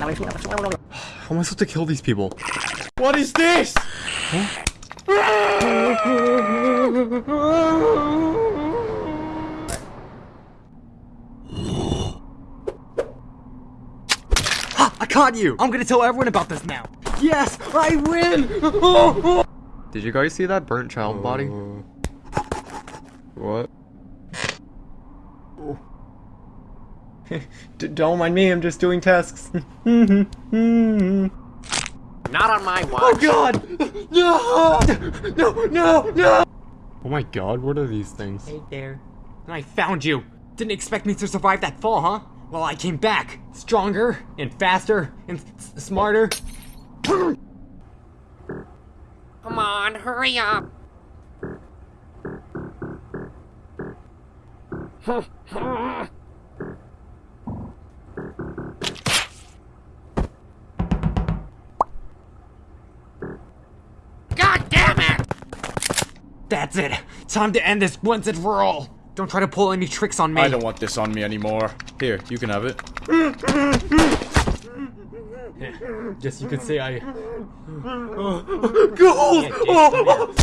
How am I supposed to kill these people? What is this? I caught you! I'm gonna tell everyone about this now! Yes! I win! Did you guys see that burnt child body? What? Don't mind me, I'm just doing tasks. Not on my oh, watch. Oh god! No! No, no, no! Oh my god, what are these things? Hey there. And I found you! Didn't expect me to survive that fall, huh? Well, I came back! Stronger, and faster, and s- smarter. Come on, hurry up. That's it! Time to end this once and for all! Don't try to pull any tricks on me! I don't want this on me anymore. Here, you can have it. Guess you could say I... Go!